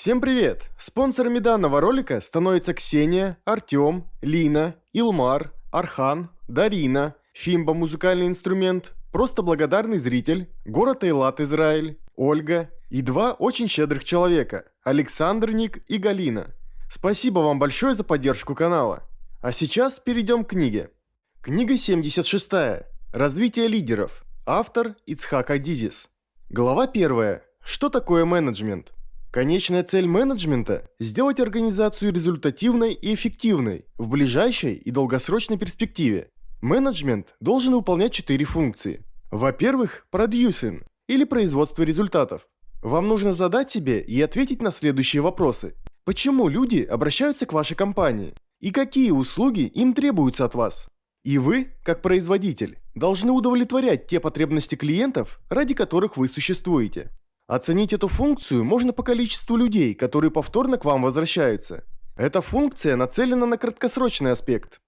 Всем привет! Спонсорами данного ролика становятся Ксения, Артем, Лина, Илмар, Архан, Дарина, Фимба музыкальный инструмент, просто благодарный зритель, город Эйлат Израиль, Ольга и два очень щедрых человека – Александр Ник и Галина. Спасибо вам большое за поддержку канала. А сейчас перейдем к книге. Книга 76. Развитие лидеров. Автор Ицхак Адизис. Глава 1. Что такое менеджмент? Конечная цель менеджмента – сделать организацию результативной и эффективной в ближайшей и долгосрочной перспективе. Менеджмент должен выполнять четыре функции. Во-первых, продюсинг или производство результатов. Вам нужно задать себе и ответить на следующие вопросы. Почему люди обращаются к вашей компании? И какие услуги им требуются от вас? И вы, как производитель, должны удовлетворять те потребности клиентов, ради которых вы существуете. Оценить эту функцию можно по количеству людей, которые повторно к вам возвращаются. Эта функция нацелена на краткосрочный аспект.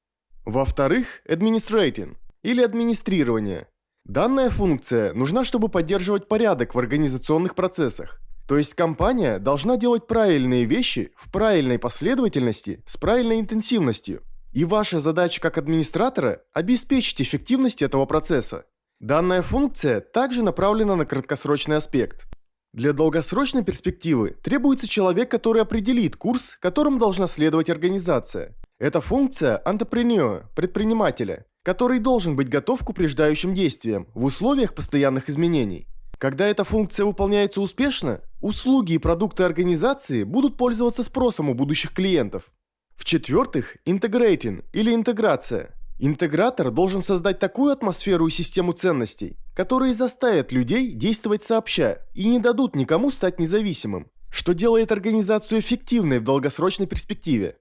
Во-вторых, administrating или администрирование. Данная функция нужна, чтобы поддерживать порядок в организационных процессах. То есть компания должна делать правильные вещи в правильной последовательности с правильной интенсивностью. И ваша задача как администратора – обеспечить эффективность этого процесса. Данная функция также направлена на краткосрочный аспект. Для долгосрочной перспективы требуется человек, который определит курс, которым должна следовать организация. Это функция entrepreneur, предпринимателя, который должен быть готов к упреждающим действиям в условиях постоянных изменений. Когда эта функция выполняется успешно, услуги и продукты организации будут пользоваться спросом у будущих клиентов. В-четвертых, integrating или интеграция – Интегратор должен создать такую атмосферу и систему ценностей, которые заставят людей действовать сообща и не дадут никому стать независимым, что делает организацию эффективной в долгосрочной перспективе.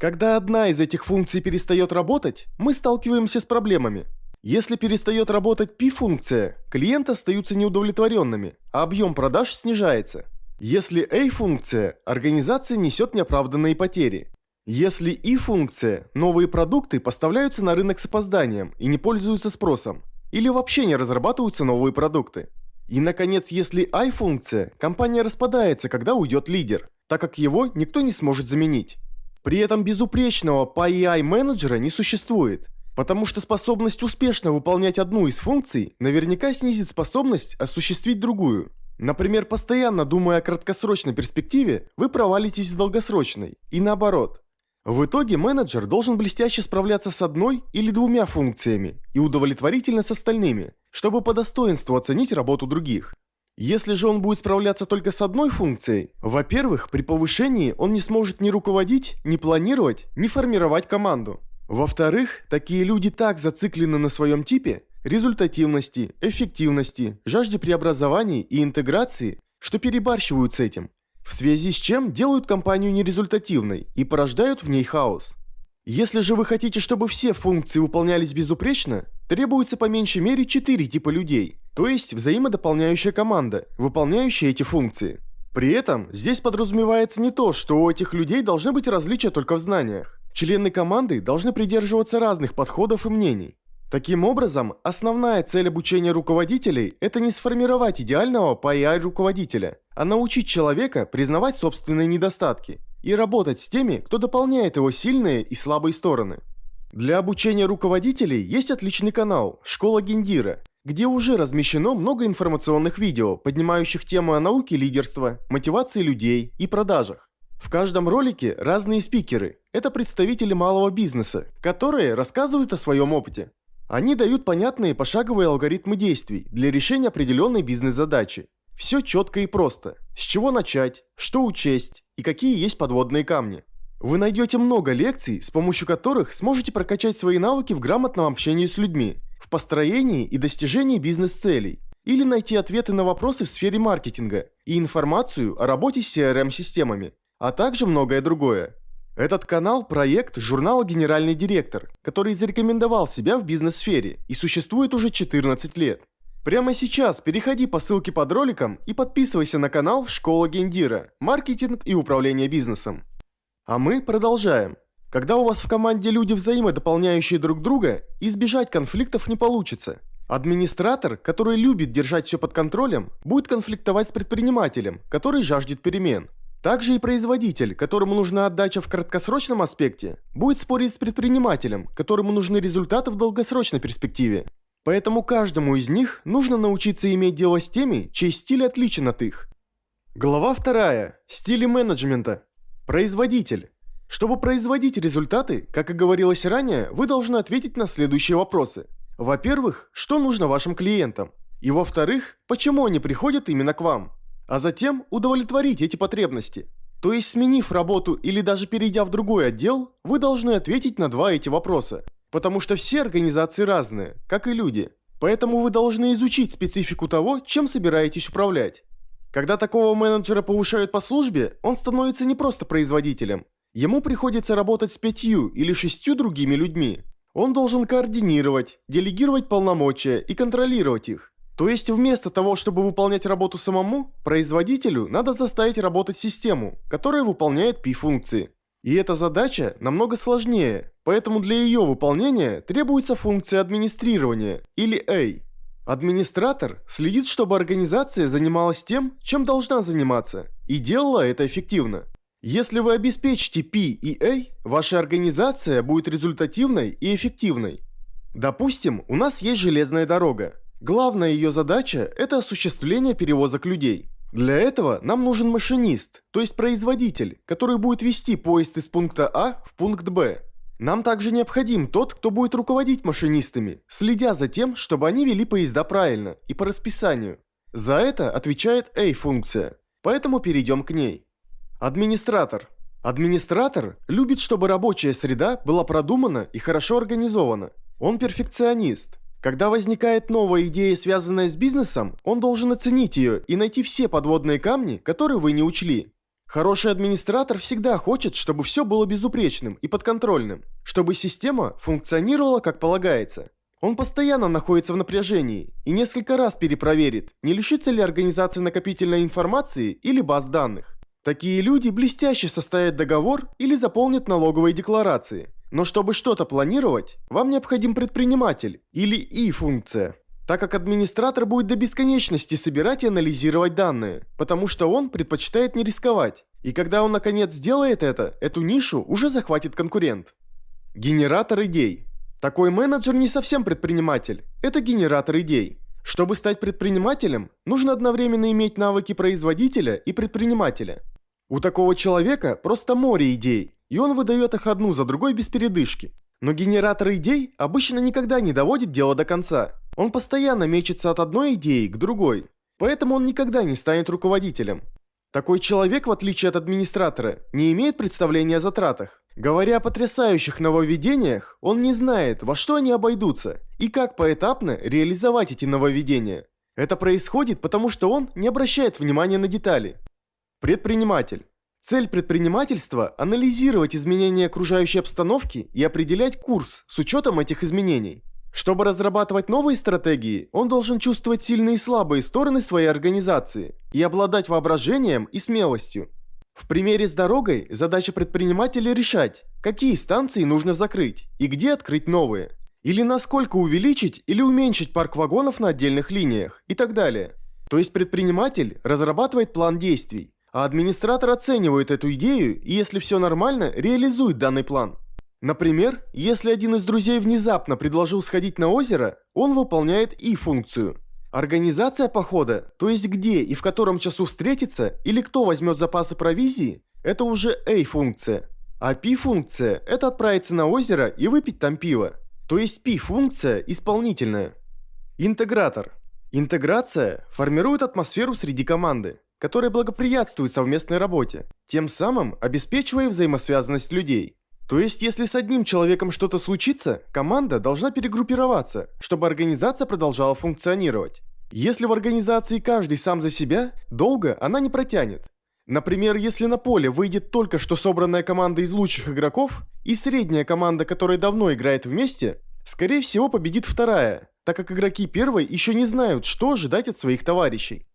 Когда одна из этих функций перестает работать, мы сталкиваемся с проблемами. Если перестает работать P-функция, клиенты остаются неудовлетворенными, а объем продаж снижается. Если A-функция, организация несет неоправданные потери. Если и функция, новые продукты поставляются на рынок с опозданием и не пользуются спросом, или вообще не разрабатываются новые продукты. И, наконец, если I-функция, компания распадается, когда уйдет лидер, так как его никто не сможет заменить. При этом безупречного PI менеджера не существует, потому что способность успешно выполнять одну из функций наверняка снизит способность осуществить другую. Например, постоянно думая о краткосрочной перспективе, вы провалитесь в долгосрочной, и наоборот. В итоге менеджер должен блестяще справляться с одной или двумя функциями и удовлетворительно с остальными, чтобы по достоинству оценить работу других. Если же он будет справляться только с одной функцией, во-первых, при повышении он не сможет ни руководить, ни планировать, ни формировать команду. Во-вторых, такие люди так зациклены на своем типе, результативности, эффективности, жажде преобразований и интеграции, что перебарщивают с этим в связи с чем делают компанию нерезультативной и порождают в ней хаос. Если же вы хотите, чтобы все функции выполнялись безупречно, требуется по меньшей мере 4 типа людей, то есть взаимодополняющая команда, выполняющая эти функции. При этом здесь подразумевается не то, что у этих людей должны быть различия только в знаниях. Члены команды должны придерживаться разных подходов и мнений. Таким образом, основная цель обучения руководителей – это не сформировать идеального PI-руководителя, а научить человека признавать собственные недостатки и работать с теми, кто дополняет его сильные и слабые стороны. Для обучения руководителей есть отличный канал «Школа Гендира», где уже размещено много информационных видео, поднимающих тему о науке лидерства, мотивации людей и продажах. В каждом ролике разные спикеры – это представители малого бизнеса, которые рассказывают о своем опыте. Они дают понятные пошаговые алгоритмы действий для решения определенной бизнес-задачи. Все четко и просто. С чего начать, что учесть и какие есть подводные камни. Вы найдете много лекций, с помощью которых сможете прокачать свои навыки в грамотном общении с людьми, в построении и достижении бизнес-целей, или найти ответы на вопросы в сфере маркетинга и информацию о работе с CRM-системами, а также многое другое. Этот канал – проект журнала «Генеральный директор», который зарекомендовал себя в бизнес-сфере и существует уже 14 лет. Прямо сейчас переходи по ссылке под роликом и подписывайся на канал «Школа Гендира. Маркетинг и управление бизнесом». А мы продолжаем. Когда у вас в команде люди взаимодополняющие друг друга, избежать конфликтов не получится. Администратор, который любит держать все под контролем, будет конфликтовать с предпринимателем, который жаждет перемен. Также и производитель, которому нужна отдача в краткосрочном аспекте, будет спорить с предпринимателем, которому нужны результаты в долгосрочной перспективе. Поэтому каждому из них нужно научиться иметь дело с теми, чей стиль отличен от их. Глава 2. Стили менеджмента. Производитель. Чтобы производить результаты, как и говорилось ранее, вы должны ответить на следующие вопросы. Во-первых, что нужно вашим клиентам? И во-вторых, почему они приходят именно к вам? А затем удовлетворить эти потребности. То есть сменив работу или даже перейдя в другой отдел, вы должны ответить на два эти вопроса. Потому что все организации разные, как и люди. Поэтому вы должны изучить специфику того, чем собираетесь управлять. Когда такого менеджера повышают по службе, он становится не просто производителем. Ему приходится работать с пятью или шестью другими людьми. Он должен координировать, делегировать полномочия и контролировать их. То есть вместо того, чтобы выполнять работу самому, производителю надо заставить работать систему, которая выполняет P-функции. И эта задача намного сложнее, поэтому для ее выполнения требуется функция администрирования, или A. Администратор следит, чтобы организация занималась тем, чем должна заниматься, и делала это эффективно. Если вы обеспечите P и A, ваша организация будет результативной и эффективной. Допустим, у нас есть железная дорога. Главная ее задача – это осуществление перевозок людей. Для этого нам нужен машинист, то есть производитель, который будет вести поезд из пункта А в пункт Б. Нам также необходим тот, кто будет руководить машинистами, следя за тем, чтобы они вели поезда правильно и по расписанию. За это отвечает A-функция, поэтому перейдем к ней. Администратор. Администратор любит, чтобы рабочая среда была продумана и хорошо организована. Он перфекционист, когда возникает новая идея, связанная с бизнесом, он должен оценить ее и найти все подводные камни, которые вы не учли. Хороший администратор всегда хочет, чтобы все было безупречным и подконтрольным, чтобы система функционировала как полагается. Он постоянно находится в напряжении и несколько раз перепроверит, не лишится ли организация накопительной информации или баз данных. Такие люди блестяще составят договор или заполнят налоговые декларации, но чтобы что-то планировать, вам необходим предприниматель или И-функция. Так как администратор будет до бесконечности собирать и анализировать данные, потому что он предпочитает не рисковать. И когда он наконец сделает это, эту нишу уже захватит конкурент. Генератор идей. Такой менеджер не совсем предприниматель, это генератор идей. Чтобы стать предпринимателем, нужно одновременно иметь навыки производителя и предпринимателя. У такого человека просто море идей, и он выдает их одну за другой без передышки. Но генератор идей обычно никогда не доводит дело до конца. Он постоянно мечется от одной идеи к другой, поэтому он никогда не станет руководителем. Такой человек, в отличие от администратора, не имеет представления о затратах. Говоря о потрясающих нововведениях, он не знает, во что они обойдутся и как поэтапно реализовать эти нововведения. Это происходит потому, что он не обращает внимания на детали. Предприниматель. Цель предпринимательства – анализировать изменения окружающей обстановки и определять курс с учетом этих изменений. Чтобы разрабатывать новые стратегии, он должен чувствовать сильные и слабые стороны своей организации и обладать воображением и смелостью. В примере с дорогой задача предпринимателя решать, какие станции нужно закрыть и где открыть новые. Или насколько увеличить или уменьшить парк вагонов на отдельных линиях и так далее. То есть предприниматель разрабатывает план действий, а администратор оценивает эту идею и, если все нормально, реализует данный план. Например, если один из друзей внезапно предложил сходить на озеро, он выполняет И-функцию. Организация похода, то есть где и в котором часу встретиться, или кто возьмет запасы провизии, это уже A-функция. А P-функция – это отправиться на озеро и выпить там пиво. То есть P-функция исполнительная. Интегратор. Интеграция формирует атмосферу среди команды которые благоприятствуют совместной работе, тем самым обеспечивая взаимосвязанность людей. То есть, если с одним человеком что-то случится, команда должна перегруппироваться, чтобы организация продолжала функционировать. Если в организации каждый сам за себя, долго она не протянет. Например, если на поле выйдет только что собранная команда из лучших игроков и средняя команда, которая давно играет вместе, скорее всего победит вторая, так как игроки первой еще не знают, что ожидать от своих товарищей.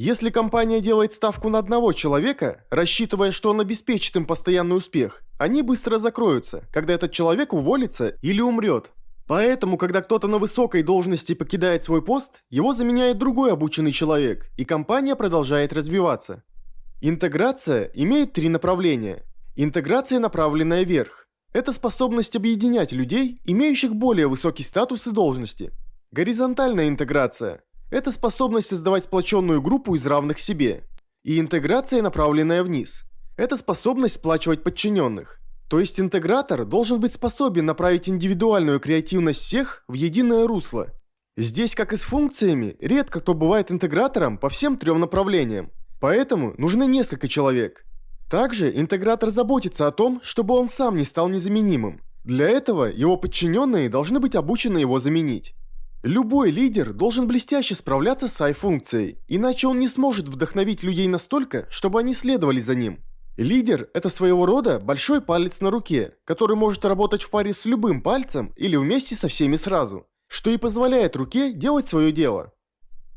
Если компания делает ставку на одного человека, рассчитывая, что он обеспечит им постоянный успех, они быстро закроются, когда этот человек уволится или умрет. Поэтому, когда кто-то на высокой должности покидает свой пост, его заменяет другой обученный человек, и компания продолжает развиваться. Интеграция имеет три направления. Интеграция, направленная вверх. Это способность объединять людей, имеющих более высокий статус и должности. Горизонтальная интеграция – это способность создавать сплоченную группу из равных себе. И интеграция, направленная вниз – это способность сплачивать подчиненных. То есть интегратор должен быть способен направить индивидуальную креативность всех в единое русло. Здесь, как и с функциями, редко кто бывает интегратором по всем трем направлениям. Поэтому нужны несколько человек. Также интегратор заботится о том, чтобы он сам не стал незаменимым. Для этого его подчиненные должны быть обучены его заменить. Любой лидер должен блестяще справляться с AI-функцией, иначе он не сможет вдохновить людей настолько, чтобы они следовали за ним. Лидер – это своего рода большой палец на руке, который может работать в паре с любым пальцем или вместе со всеми сразу, что и позволяет руке делать свое дело.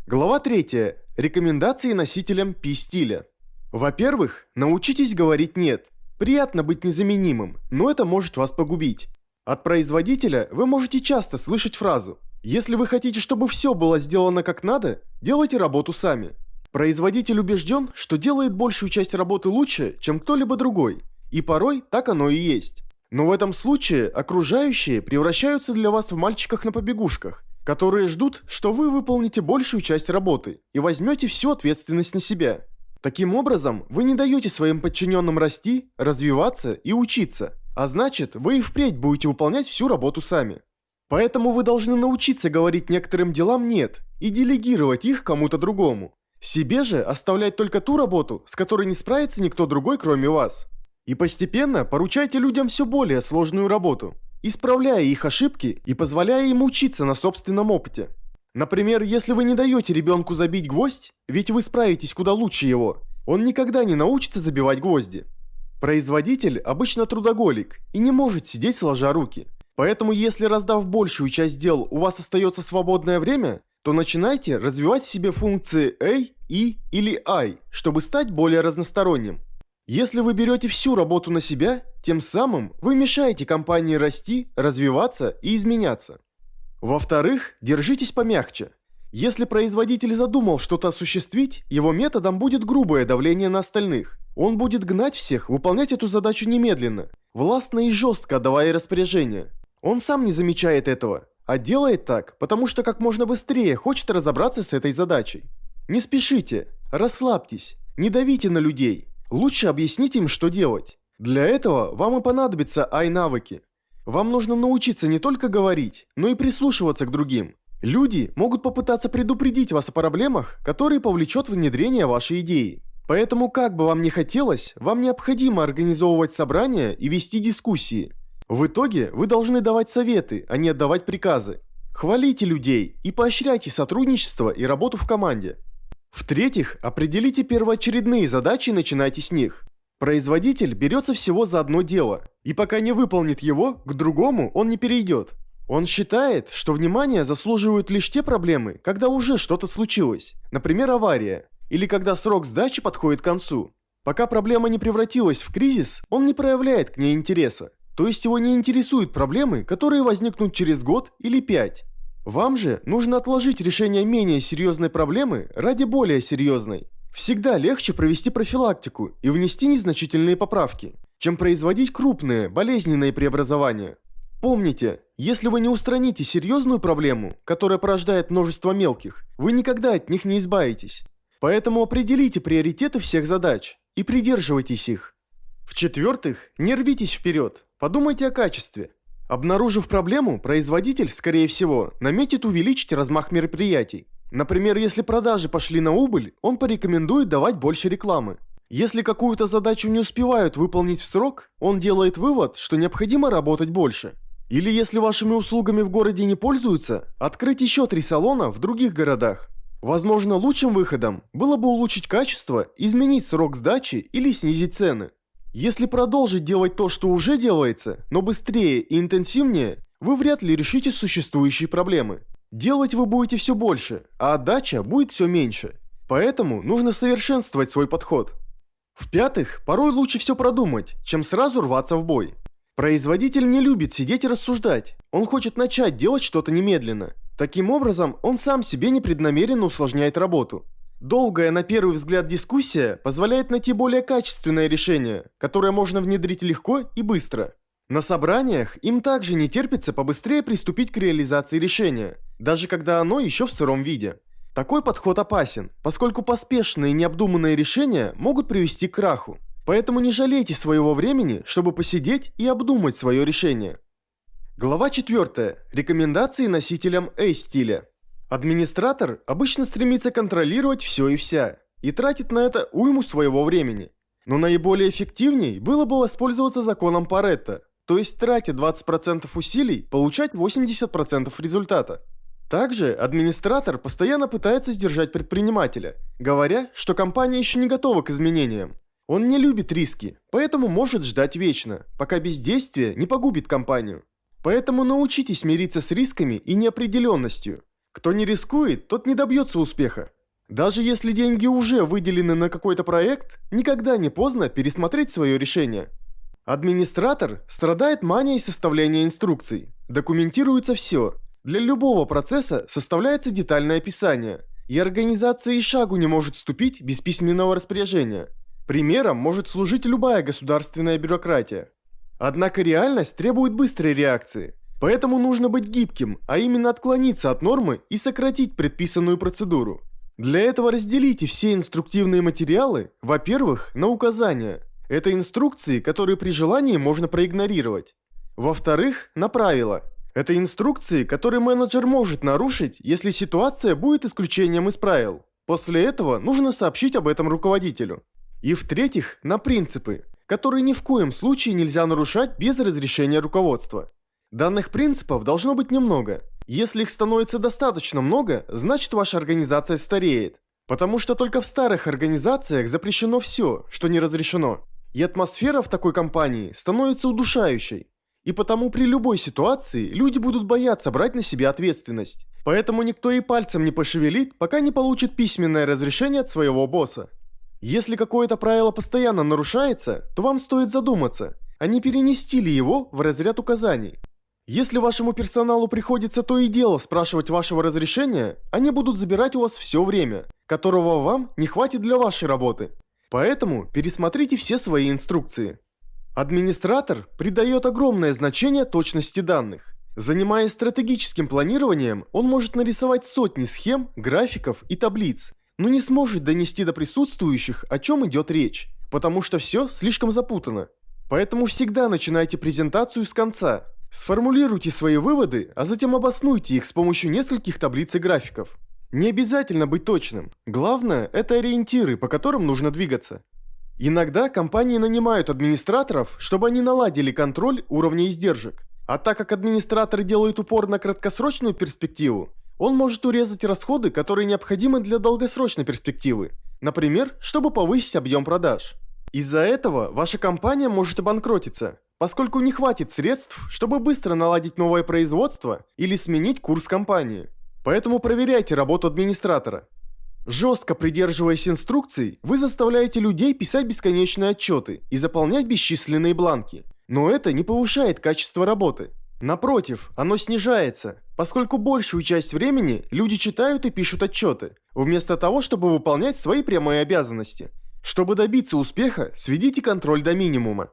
Глава 3. Рекомендации носителям P-стиля. Во-первых, научитесь говорить «нет». Приятно быть незаменимым, но это может вас погубить. От производителя вы можете часто слышать фразу если вы хотите, чтобы все было сделано как надо, делайте работу сами. Производитель убежден, что делает большую часть работы лучше, чем кто-либо другой. И порой так оно и есть. Но в этом случае окружающие превращаются для вас в мальчиках на побегушках, которые ждут, что вы выполните большую часть работы и возьмете всю ответственность на себя. Таким образом, вы не даете своим подчиненным расти, развиваться и учиться, а значит, вы и впредь будете выполнять всю работу сами. Поэтому вы должны научиться говорить некоторым делам «нет» и делегировать их кому-то другому. Себе же оставлять только ту работу, с которой не справится никто другой, кроме вас. И постепенно поручайте людям все более сложную работу, исправляя их ошибки и позволяя им учиться на собственном опыте. Например, если вы не даете ребенку забить гвоздь, ведь вы справитесь куда лучше его, он никогда не научится забивать гвозди. Производитель обычно трудоголик и не может сидеть сложа руки – Поэтому если раздав большую часть дел у вас остается свободное время, то начинайте развивать себе функции A, E или I, чтобы стать более разносторонним. Если вы берете всю работу на себя, тем самым вы мешаете компании расти, развиваться и изменяться. Во-вторых, держитесь помягче. Если производитель задумал что-то осуществить, его методом будет грубое давление на остальных. Он будет гнать всех выполнять эту задачу немедленно, властно и жестко давая распоряжения. Он сам не замечает этого, а делает так, потому что как можно быстрее хочет разобраться с этой задачей. Не спешите, расслабьтесь, не давите на людей. Лучше объясните им, что делать. Для этого вам и понадобятся ай-навыки. Вам нужно научиться не только говорить, но и прислушиваться к другим. Люди могут попытаться предупредить вас о проблемах, которые повлечет внедрение вашей идеи. Поэтому, как бы вам ни хотелось, вам необходимо организовывать собрания и вести дискуссии – в итоге вы должны давать советы, а не отдавать приказы. Хвалите людей и поощряйте сотрудничество и работу в команде. В-третьих, определите первоочередные задачи и начинайте с них. Производитель берется всего за одно дело, и пока не выполнит его, к другому он не перейдет. Он считает, что внимание заслуживают лишь те проблемы, когда уже что-то случилось, например авария, или когда срок сдачи подходит к концу. Пока проблема не превратилась в кризис, он не проявляет к ней интереса. То есть его не интересуют проблемы, которые возникнут через год или пять. Вам же нужно отложить решение менее серьезной проблемы ради более серьезной. Всегда легче провести профилактику и внести незначительные поправки, чем производить крупные, болезненные преобразования. Помните, если вы не устраните серьезную проблему, которая порождает множество мелких, вы никогда от них не избавитесь. Поэтому определите приоритеты всех задач и придерживайтесь их. В-четвертых, не рвитесь вперед. Подумайте о качестве. Обнаружив проблему, производитель, скорее всего, наметит увеличить размах мероприятий. Например, если продажи пошли на убыль, он порекомендует давать больше рекламы. Если какую-то задачу не успевают выполнить в срок, он делает вывод, что необходимо работать больше. Или если вашими услугами в городе не пользуются, открыть еще три салона в других городах. Возможно, лучшим выходом было бы улучшить качество, изменить срок сдачи или снизить цены. Если продолжить делать то, что уже делается, но быстрее и интенсивнее, вы вряд ли решите существующие проблемы. Делать вы будете все больше, а отдача будет все меньше. Поэтому нужно совершенствовать свой подход. В-пятых, порой лучше все продумать, чем сразу рваться в бой. Производитель не любит сидеть и рассуждать. Он хочет начать делать что-то немедленно. Таким образом, он сам себе непреднамеренно усложняет работу. Долгая на первый взгляд дискуссия позволяет найти более качественное решение, которое можно внедрить легко и быстро. На собраниях им также не терпится побыстрее приступить к реализации решения, даже когда оно еще в сыром виде. Такой подход опасен, поскольку поспешные и необдуманные решения могут привести к краху. Поэтому не жалейте своего времени, чтобы посидеть и обдумать свое решение. Глава 4. Рекомендации носителям A-стиля. Администратор обычно стремится контролировать все и вся, и тратит на это уйму своего времени. Но наиболее эффективней было бы воспользоваться законом Паретта, то есть тратя 20% усилий, получать 80% результата. Также администратор постоянно пытается сдержать предпринимателя, говоря, что компания еще не готова к изменениям. Он не любит риски, поэтому может ждать вечно, пока бездействие не погубит компанию. Поэтому научитесь мириться с рисками и неопределенностью. Кто не рискует, тот не добьется успеха. Даже если деньги уже выделены на какой-то проект, никогда не поздно пересмотреть свое решение. Администратор страдает манией составления инструкций. Документируется все. Для любого процесса составляется детальное описание. И организация и шагу не может ступить без письменного распоряжения. Примером может служить любая государственная бюрократия. Однако реальность требует быстрой реакции. Поэтому нужно быть гибким, а именно отклониться от нормы и сократить предписанную процедуру. Для этого разделите все инструктивные материалы, во-первых, на указания – это инструкции, которые при желании можно проигнорировать. Во-вторых, на правила. Это инструкции, которые менеджер может нарушить, если ситуация будет исключением из правил. После этого нужно сообщить об этом руководителю. И в-третьих, на принципы, которые ни в коем случае нельзя нарушать без разрешения руководства. Данных принципов должно быть немного. Если их становится достаточно много, значит ваша организация стареет. Потому что только в старых организациях запрещено все, что не разрешено. И атмосфера в такой компании становится удушающей. И потому при любой ситуации люди будут бояться брать на себя ответственность. Поэтому никто и пальцем не пошевелит, пока не получит письменное разрешение от своего босса. Если какое-то правило постоянно нарушается, то вам стоит задуматься, а не перенести ли его в разряд указаний. Если вашему персоналу приходится то и дело спрашивать вашего разрешения, они будут забирать у вас все время, которого вам не хватит для вашей работы. Поэтому пересмотрите все свои инструкции. Администратор придает огромное значение точности данных. Занимаясь стратегическим планированием, он может нарисовать сотни схем, графиков и таблиц, но не сможет донести до присутствующих, о чем идет речь, потому что все слишком запутано. Поэтому всегда начинайте презентацию с конца. Сформулируйте свои выводы, а затем обоснуйте их с помощью нескольких таблиц и графиков. Не обязательно быть точным. Главное – это ориентиры, по которым нужно двигаться. Иногда компании нанимают администраторов, чтобы они наладили контроль уровня издержек. А так как администратор делает упор на краткосрочную перспективу, он может урезать расходы, которые необходимы для долгосрочной перспективы. Например, чтобы повысить объем продаж. Из-за этого ваша компания может обанкротиться, поскольку не хватит средств, чтобы быстро наладить новое производство или сменить курс компании. Поэтому проверяйте работу администратора. Жестко придерживаясь инструкций, вы заставляете людей писать бесконечные отчеты и заполнять бесчисленные бланки. Но это не повышает качество работы. Напротив, оно снижается, поскольку большую часть времени люди читают и пишут отчеты, вместо того, чтобы выполнять свои прямые обязанности. Чтобы добиться успеха, сведите контроль до минимума.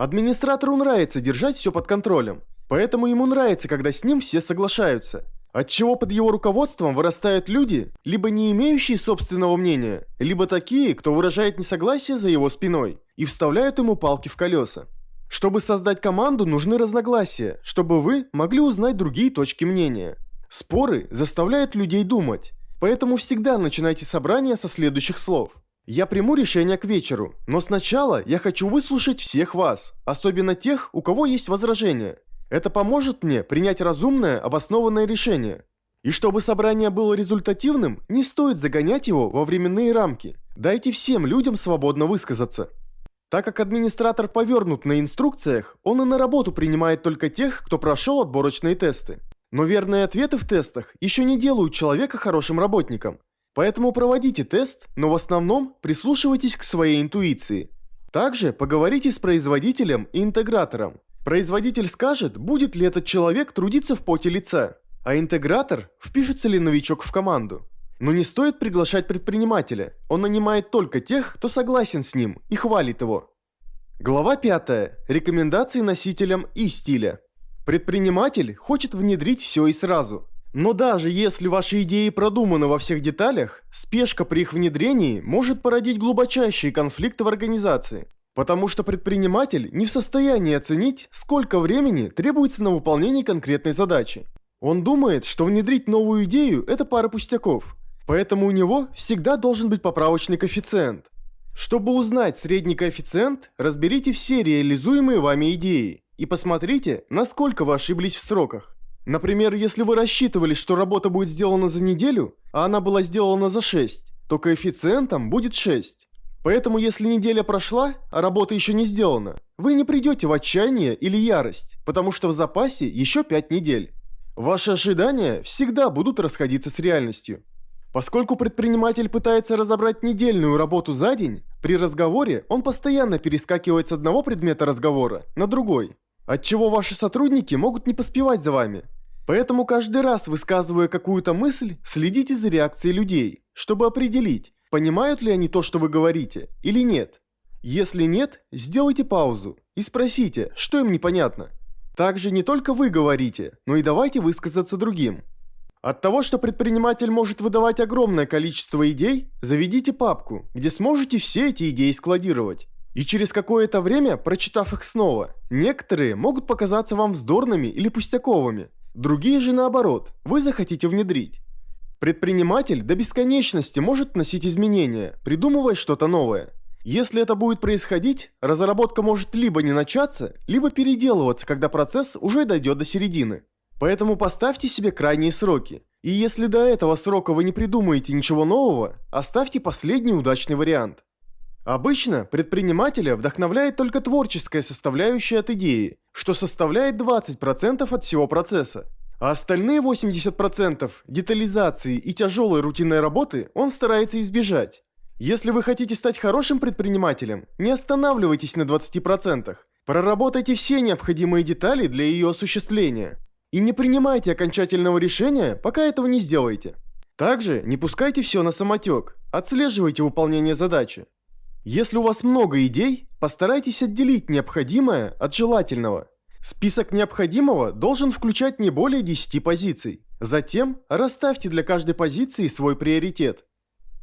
Администратору нравится держать все под контролем, поэтому ему нравится, когда с ним все соглашаются – Отчего под его руководством вырастают люди, либо не имеющие собственного мнения, либо такие, кто выражает несогласие за его спиной и вставляют ему палки в колеса. Чтобы создать команду, нужны разногласия, чтобы вы могли узнать другие точки мнения. Споры заставляют людей думать, поэтому всегда начинайте собрание со следующих слов. Я приму решение к вечеру, но сначала я хочу выслушать всех вас, особенно тех, у кого есть возражения. Это поможет мне принять разумное, обоснованное решение. И чтобы собрание было результативным, не стоит загонять его во временные рамки. Дайте всем людям свободно высказаться. Так как администратор повернут на инструкциях, он и на работу принимает только тех, кто прошел отборочные тесты. Но верные ответы в тестах еще не делают человека хорошим работником. Поэтому проводите тест, но в основном прислушивайтесь к своей интуиции. Также поговорите с производителем и интегратором. Производитель скажет, будет ли этот человек трудиться в поте лица, а интегратор – впишется ли новичок в команду. Но не стоит приглашать предпринимателя. Он нанимает только тех, кто согласен с ним и хвалит его. Глава 5. Рекомендации носителям и стиля. Предприниматель хочет внедрить все и сразу. Но даже если ваши идеи продуманы во всех деталях, спешка при их внедрении может породить глубочайшие конфликты в организации. Потому что предприниматель не в состоянии оценить, сколько времени требуется на выполнение конкретной задачи. Он думает, что внедрить новую идею – это пара пустяков. Поэтому у него всегда должен быть поправочный коэффициент. Чтобы узнать средний коэффициент, разберите все реализуемые вами идеи и посмотрите, насколько вы ошиблись в сроках. Например, если вы рассчитывали, что работа будет сделана за неделю, а она была сделана за 6, то коэффициентом будет 6. Поэтому если неделя прошла, а работа еще не сделана, вы не придете в отчаяние или ярость, потому что в запасе еще 5 недель. Ваши ожидания всегда будут расходиться с реальностью. Поскольку предприниматель пытается разобрать недельную работу за день, при разговоре он постоянно перескакивает с одного предмета разговора на другой, отчего ваши сотрудники могут не поспевать за вами. Поэтому каждый раз, высказывая какую-то мысль, следите за реакцией людей, чтобы определить, понимают ли они то, что вы говорите, или нет. Если нет, сделайте паузу и спросите, что им непонятно. Также не только вы говорите, но и давайте высказаться другим. От того, что предприниматель может выдавать огромное количество идей, заведите папку, где сможете все эти идеи складировать. И через какое-то время, прочитав их снова, некоторые могут показаться вам вздорными или пустяковыми. Другие же наоборот, вы захотите внедрить. Предприниматель до бесконечности может вносить изменения, придумывая что-то новое. Если это будет происходить, разработка может либо не начаться, либо переделываться, когда процесс уже дойдет до середины. Поэтому поставьте себе крайние сроки. И если до этого срока вы не придумаете ничего нового, оставьте последний удачный вариант. Обычно предпринимателя вдохновляет только творческая составляющая от идеи, что составляет 20% от всего процесса. А остальные 80% детализации и тяжелой рутинной работы он старается избежать. Если вы хотите стать хорошим предпринимателем, не останавливайтесь на 20%. Проработайте все необходимые детали для ее осуществления. И не принимайте окончательного решения, пока этого не сделаете. Также не пускайте все на самотек, отслеживайте выполнение задачи. Если у вас много идей, постарайтесь отделить необходимое от желательного. Список необходимого должен включать не более 10 позиций. Затем расставьте для каждой позиции свой приоритет.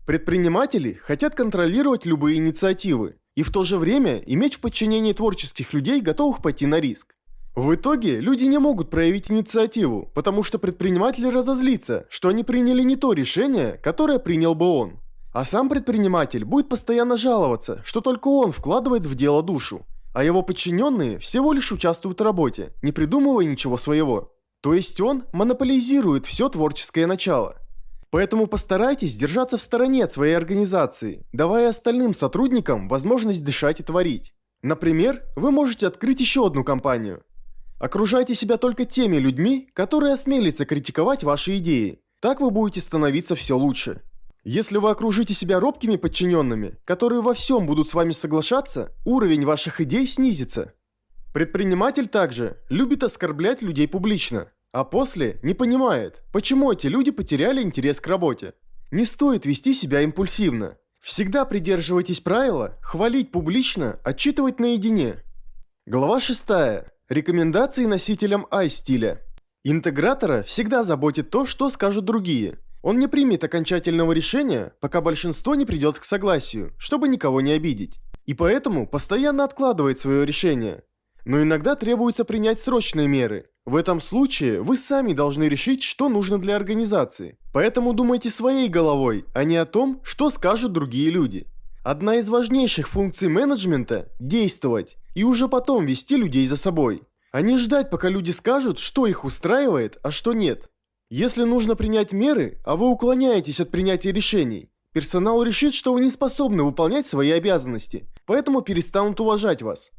Предприниматели хотят контролировать любые инициативы и в то же время иметь в подчинении творческих людей, готовых пойти на риск. В итоге люди не могут проявить инициативу, потому что предприниматель разозлится, что они приняли не то решение, которое принял бы он. А сам предприниматель будет постоянно жаловаться, что только он вкладывает в дело душу, а его подчиненные всего лишь участвуют в работе, не придумывая ничего своего. То есть он монополизирует все творческое начало. Поэтому постарайтесь держаться в стороне от своей организации, давая остальным сотрудникам возможность дышать и творить. Например, вы можете открыть еще одну компанию, Окружайте себя только теми людьми, которые осмелятся критиковать ваши идеи. Так вы будете становиться все лучше. Если вы окружите себя робкими подчиненными, которые во всем будут с вами соглашаться, уровень ваших идей снизится. Предприниматель также любит оскорблять людей публично, а после не понимает, почему эти люди потеряли интерес к работе. Не стоит вести себя импульсивно. Всегда придерживайтесь правила хвалить публично, отчитывать наедине. Глава 6. Рекомендации носителям i-стиля. Интегратора всегда заботит то, что скажут другие. Он не примет окончательного решения, пока большинство не придет к согласию, чтобы никого не обидеть. И поэтому постоянно откладывает свое решение. Но иногда требуется принять срочные меры. В этом случае вы сами должны решить, что нужно для организации. Поэтому думайте своей головой, а не о том, что скажут другие люди. Одна из важнейших функций менеджмента – действовать, и уже потом вести людей за собой. А не ждать, пока люди скажут, что их устраивает, а что нет. Если нужно принять меры, а вы уклоняетесь от принятия решений, персонал решит, что вы не способны выполнять свои обязанности, поэтому перестанут уважать вас.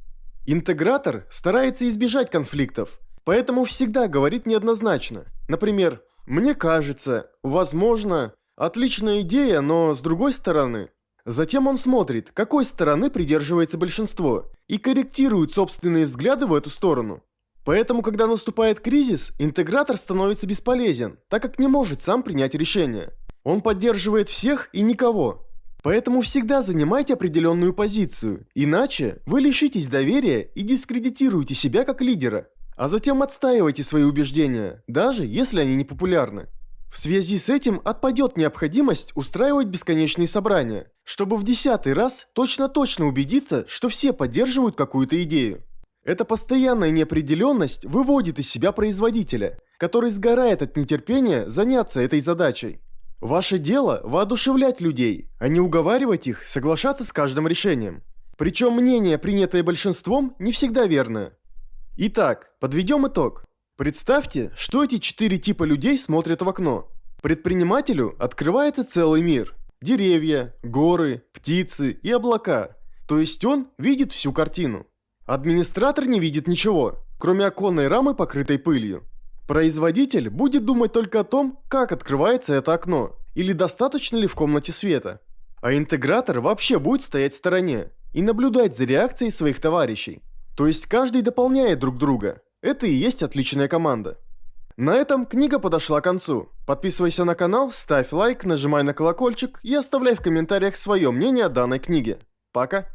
Интегратор старается избежать конфликтов, поэтому всегда говорит неоднозначно. Например, «Мне кажется», «Возможно», «Отличная идея, но с другой стороны». Затем он смотрит, какой стороны придерживается большинство, и корректирует собственные взгляды в эту сторону. Поэтому, когда наступает кризис, интегратор становится бесполезен, так как не может сам принять решение. Он поддерживает всех и никого. Поэтому всегда занимайте определенную позицию, иначе вы лишитесь доверия и дискредитируете себя как лидера, а затем отстаивайте свои убеждения, даже если они не популярны. В связи с этим отпадет необходимость устраивать бесконечные собрания, чтобы в десятый раз точно-точно убедиться, что все поддерживают какую-то идею. Эта постоянная неопределенность выводит из себя производителя, который сгорает от нетерпения заняться этой задачей. Ваше дело – воодушевлять людей, а не уговаривать их соглашаться с каждым решением. Причем мнение, принятое большинством, не всегда верное. Итак, подведем итог. Представьте, что эти четыре типа людей смотрят в окно. Предпринимателю открывается целый мир. Деревья, горы, птицы и облака. То есть он видит всю картину. Администратор не видит ничего, кроме оконной рамы, покрытой пылью. Производитель будет думать только о том, как открывается это окно, или достаточно ли в комнате света. А интегратор вообще будет стоять в стороне и наблюдать за реакцией своих товарищей. То есть каждый дополняет друг друга. Это и есть отличная команда. На этом книга подошла к концу. Подписывайся на канал, ставь лайк, нажимай на колокольчик и оставляй в комментариях свое мнение о данной книге. Пока!